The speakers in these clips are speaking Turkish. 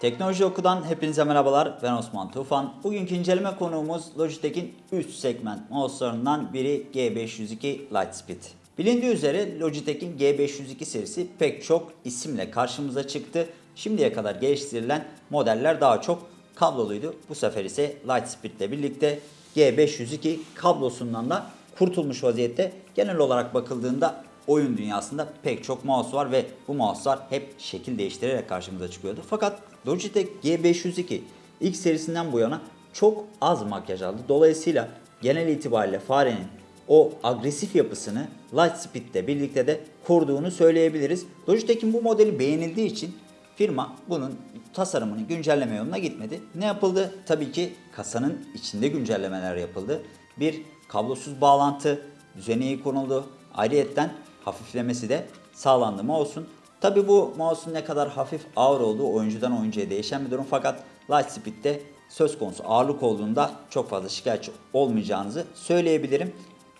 Teknoloji Oku'dan hepinize merhabalar. Ben Osman Tufan. Bugünkü inceleme konuğumuz Logitech'in üst segment mouse'larından biri G502 Lightspeed. Bilindiği üzere Logitech'in G502 serisi pek çok isimle karşımıza çıktı. Şimdiye kadar geliştirilen modeller daha çok kabloluydu. Bu sefer ise Lightspeed ile birlikte G502 kablosundan da kurtulmuş vaziyette. Genel olarak bakıldığında oyun dünyasında pek çok mouse var ve bu mouse'lar hep şekil değiştirerek karşımıza çıkıyordu. Fakat Logitech G502 ilk serisinden bu yana çok az makyaj aldı. Dolayısıyla genel itibariyle farenin o agresif yapısını Lightspeed ile birlikte de koruduğunu söyleyebiliriz. Logitech'in bu modeli beğenildiği için firma bunun tasarımını güncelleme yoluna gitmedi. Ne yapıldı? Tabii ki kasanın içinde güncellemeler yapıldı. Bir kablosuz bağlantı düzeneği konuldu. Ayrıyetten hafiflemesi de sağlandı mouse'un. Tabi bu mouse'un ne kadar hafif ağır olduğu oyuncudan oyuncuya değişen bir durum fakat Lightspeed'de söz konusu ağırlık olduğunda çok fazla şikayetçi olmayacağınızı söyleyebilirim.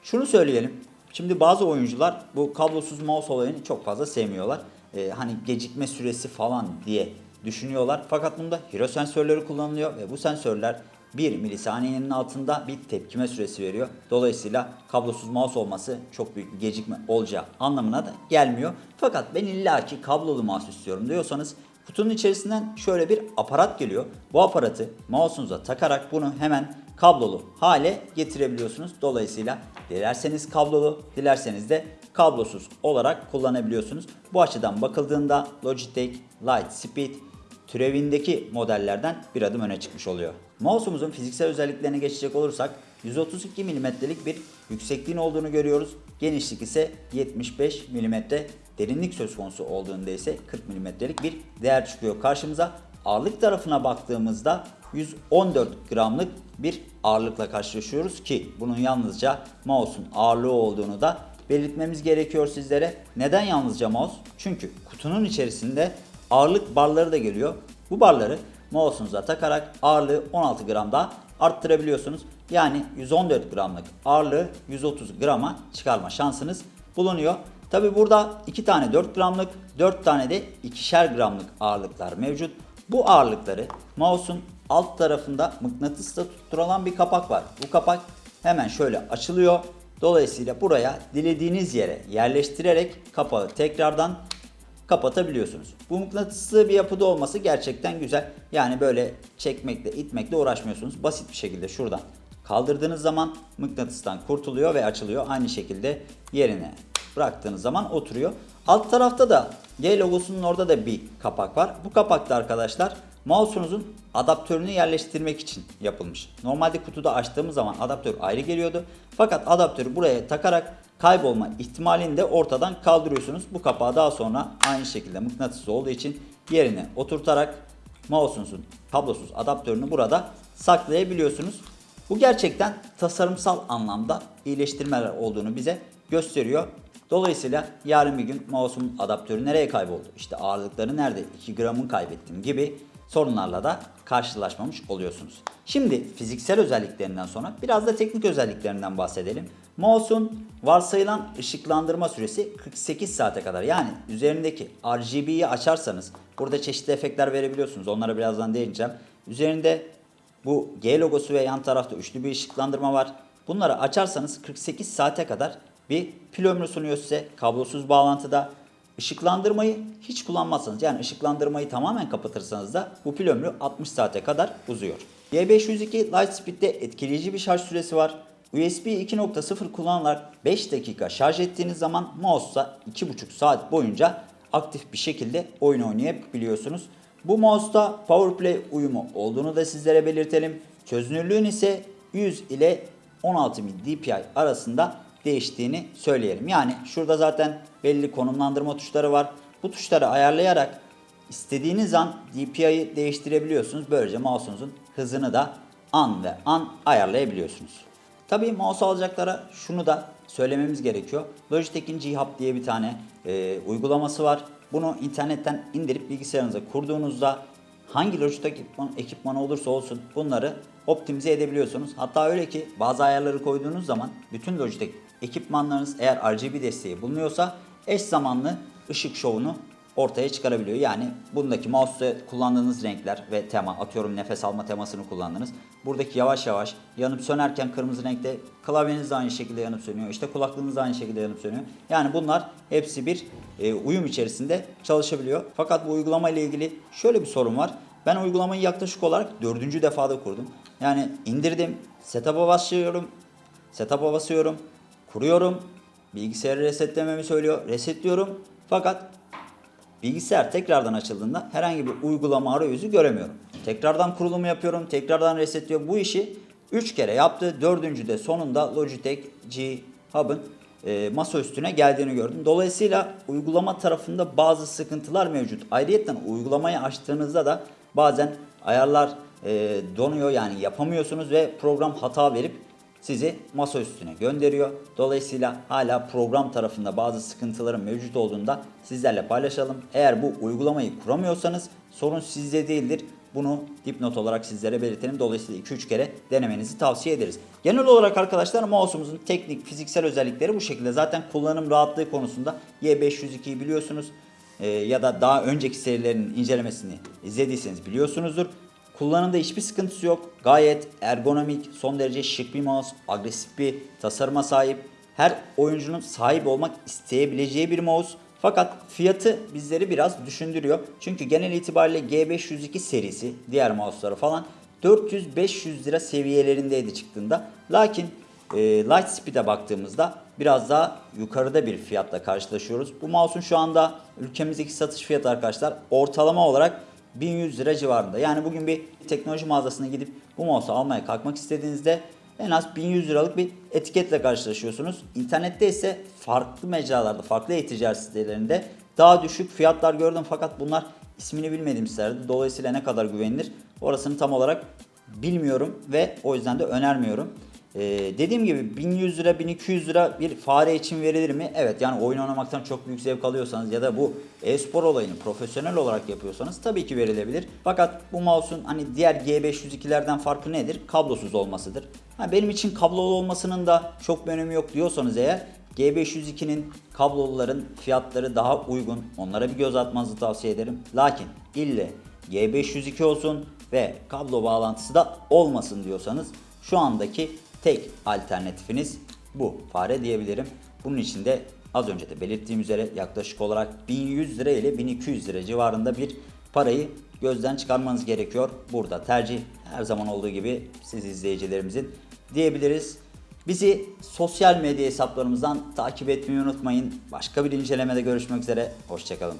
Şunu söyleyelim. Şimdi bazı oyuncular bu kablosuz mouse olayını çok fazla sevmiyorlar. Ee, hani gecikme süresi falan diye düşünüyorlar. Fakat bunda hero sensörleri kullanılıyor ve bu sensörler 1 milisaniyenin altında bir tepkime süresi veriyor. Dolayısıyla kablosuz mouse olması çok büyük bir gecikme olacağı anlamına da gelmiyor. Fakat ben illaki kablolu mouse istiyorum diyorsanız kutunun içerisinden şöyle bir aparat geliyor. Bu aparatı mouse'unuza takarak bunu hemen kablolu hale getirebiliyorsunuz. Dolayısıyla dilerseniz kablolu, dilerseniz de kablosuz olarak kullanabiliyorsunuz. Bu açıdan bakıldığında Logitech Lightspeed türevindeki modellerden bir adım öne çıkmış oluyor. Mouse'umuzun fiziksel özelliklerine geçecek olursak 132 mm'lik bir yüksekliğin olduğunu görüyoruz. Genişlik ise 75 mm. Derinlik söz konusu olduğunda ise 40 mm'lik bir değer çıkıyor karşımıza. Ağırlık tarafına baktığımızda 114 gramlık bir ağırlıkla karşılaşıyoruz ki bunun yalnızca mouse'un ağırlığı olduğunu da belirtmemiz gerekiyor sizlere. Neden yalnızca mouse? Çünkü kutunun içerisinde ağırlık barları da geliyor. Bu barları mouse'unuza takarak ağırlığı 16 gram daha arttırabiliyorsunuz. Yani 114 gramlık ağırlığı 130 grama çıkarma şansınız bulunuyor. Tabi burada 2 tane 4 gramlık, 4 tane de 2'şer gramlık ağırlıklar mevcut. Bu ağırlıkları mouse'un alt tarafında mıknatısla tutturulan bir kapak var. Bu kapak hemen şöyle açılıyor. Dolayısıyla buraya dilediğiniz yere yerleştirerek kapağı tekrardan kapatabiliyorsunuz. Bu mıknatıslı bir yapıda olması gerçekten güzel. Yani böyle çekmekle itmekle uğraşmıyorsunuz. Basit bir şekilde şuradan kaldırdığınız zaman mıknatıstan kurtuluyor ve açılıyor. Aynı şekilde yerine bıraktığınız zaman oturuyor. Alt tarafta da G logosunun orada da bir kapak var. Bu kapakta arkadaşlar mouse'unuzun adaptörünü yerleştirmek için yapılmış. Normalde kutuda açtığımız zaman adaptör ayrı geliyordu. Fakat adaptörü buraya takarak kaybolma ihtimalini de ortadan kaldırıyorsunuz. Bu kapağı daha sonra aynı şekilde mıknatıslı olduğu için yerine oturtarak mouse'unuzun kablosuz adaptörünü burada saklayabiliyorsunuz. Bu gerçekten tasarımsal anlamda iyileştirmeler olduğunu bize gösteriyor. Dolayısıyla yarın bir gün mouse'un adaptörü nereye kayboldu? İşte ağırlıkları nerede? 2 gramın kaybettim gibi sorunlarla da karşılaşmamış oluyorsunuz. Şimdi fiziksel özelliklerinden sonra biraz da teknik özelliklerinden bahsedelim. Mouse'un varsayılan ışıklandırma süresi 48 saate kadar. Yani üzerindeki RGB'yi açarsanız burada çeşitli efektler verebiliyorsunuz. Onlara birazdan değineceğim. Üzerinde bu G logosu ve yan tarafta üçlü bir ışıklandırma var. Bunları açarsanız 48 saate kadar bir pil ömrü sunuyor size kablosuz bağlantıda. Işıklandırmayı hiç kullanmazsanız yani ışıklandırmayı tamamen kapatırsanız da bu pil ömrü 60 saate kadar uzuyor. G502 Lightspeed'de etkileyici bir şarj süresi var. USB 2.0 kullanılarak 5 dakika şarj ettiğiniz zaman mouse'la 2.5 saat boyunca aktif bir şekilde oyun oynayabiliyorsunuz. Bu mouse'da PowerPlay uyumu olduğunu da sizlere belirtelim. Çözünürlüğün ise 100 ile 16000 dpi arasında değiştiğini söyleyelim. Yani şurada zaten belli konumlandırma tuşları var. Bu tuşları ayarlayarak istediğiniz an DPI'yi değiştirebiliyorsunuz. Böylece mouse'unuzun hızını da an ve an ayarlayabiliyorsunuz. Tabii mouse alacaklara şunu da söylememiz gerekiyor. Logitech'in G-Hub diye bir tane e, uygulaması var. Bunu internetten indirip bilgisayarınıza kurduğunuzda hangi Logitech ekipman, olursa olsun bunları optimize edebiliyorsunuz. Hatta öyle ki bazı ayarları koyduğunuz zaman bütün Logitech ekipmanlarınız eğer RGB desteği bulunuyorsa eş zamanlı ışık şovunu ortaya çıkarabiliyor. Yani bundaki mouse'da kullandığınız renkler ve tema atıyorum nefes alma temasını kullandınız. Buradaki yavaş yavaş yanıp sönerken kırmızı renkte klavyeniz de aynı şekilde yanıp sönüyor. İşte kulaklığınız da aynı şekilde yanıp sönüyor. Yani bunlar hepsi bir e, uyum içerisinde çalışabiliyor. Fakat bu uygulama ile ilgili şöyle bir sorun var. Ben uygulamayı yaklaşık olarak dördüncü defada kurdum. Yani indirdim, setup'a başlıyorum, setup'a basıyorum, kuruyorum, bilgisayarı resetlememi söylüyor, resetliyorum. Fakat bilgisayar tekrardan açıldığında herhangi bir uygulama arayüzü göremiyorum. Tekrardan kurulumu yapıyorum, tekrardan resetliyor. Bu işi 3 kere yaptı. Dördüncü de sonunda Logitech G Hub'ın e, masa üstüne geldiğini gördüm. Dolayısıyla uygulama tarafında bazı sıkıntılar mevcut. Ayrıca uygulamayı açtığınızda da bazen ayarlar e, donuyor yani yapamıyorsunuz ve program hata verip sizi masa üstüne gönderiyor. Dolayısıyla hala program tarafında bazı sıkıntıların mevcut olduğunda sizlerle paylaşalım. Eğer bu uygulamayı kuramıyorsanız sorun sizde değildir. Bunu dipnot olarak sizlere belirtelim. Dolayısıyla 2-3 kere denemenizi tavsiye ederiz. Genel olarak arkadaşlar mouse'umuzun teknik, fiziksel özellikleri bu şekilde. Zaten kullanım rahatlığı konusunda Y502'yi biliyorsunuz. Ee, ya da daha önceki serilerin incelemesini izlediyseniz biliyorsunuzdur. Kullanımda hiçbir sıkıntısı yok. Gayet ergonomik, son derece şık bir mouse, agresif bir tasarıma sahip. Her oyuncunun sahip olmak isteyebileceği bir mouse. Fakat fiyatı bizleri biraz düşündürüyor. Çünkü genel itibariyle G502 serisi, diğer mouse'ları falan 400-500 lira seviyelerindeydi çıktığında. Lakin e, Lightspeed'e baktığımızda biraz daha yukarıda bir fiyatla karşılaşıyoruz. Bu mouse'un şu anda ülkemizdeki satış fiyatı arkadaşlar ortalama olarak 1100 lira civarında. Yani bugün bir teknoloji mağazasına gidip bu mouse'u almaya kalkmak istediğinizde en az 1100 liralık bir etiketle karşılaşıyorsunuz. İnternette ise farklı mecralarda, farklı e-ticaret sitelerinde daha düşük fiyatlar gördüm fakat bunlar ismini bilmediğim sitelerde. Dolayısıyla ne kadar güvenilir orasını tam olarak bilmiyorum ve o yüzden de önermiyorum. Ee, dediğim gibi 1100 lira 1200 lira bir fare için verilir mi? Evet yani oyun oynamaktan çok büyük zevk alıyorsanız ya da bu e-spor olayını profesyonel olarak yapıyorsanız tabii ki verilebilir. Fakat bu mouse'un hani diğer G502'lerden farkı nedir? Kablosuz olmasıdır. Ha, benim için kablolu olmasının da çok bir önemi yok diyorsanız eğer G502'nin kabloluların fiyatları daha uygun. Onlara bir göz atmanızı tavsiye ederim. Lakin ille G502 olsun ve kablo bağlantısı da olmasın diyorsanız şu andaki tek alternatifiniz bu fare diyebilirim. Bunun için de az önce de belirttiğim üzere yaklaşık olarak 1100 lira ile 1200 lira civarında bir parayı gözden çıkarmanız gerekiyor. Burada tercih her zaman olduğu gibi siz izleyicilerimizin diyebiliriz. Bizi sosyal medya hesaplarımızdan takip etmeyi unutmayın. Başka bir incelemede görüşmek üzere. Hoşçakalın.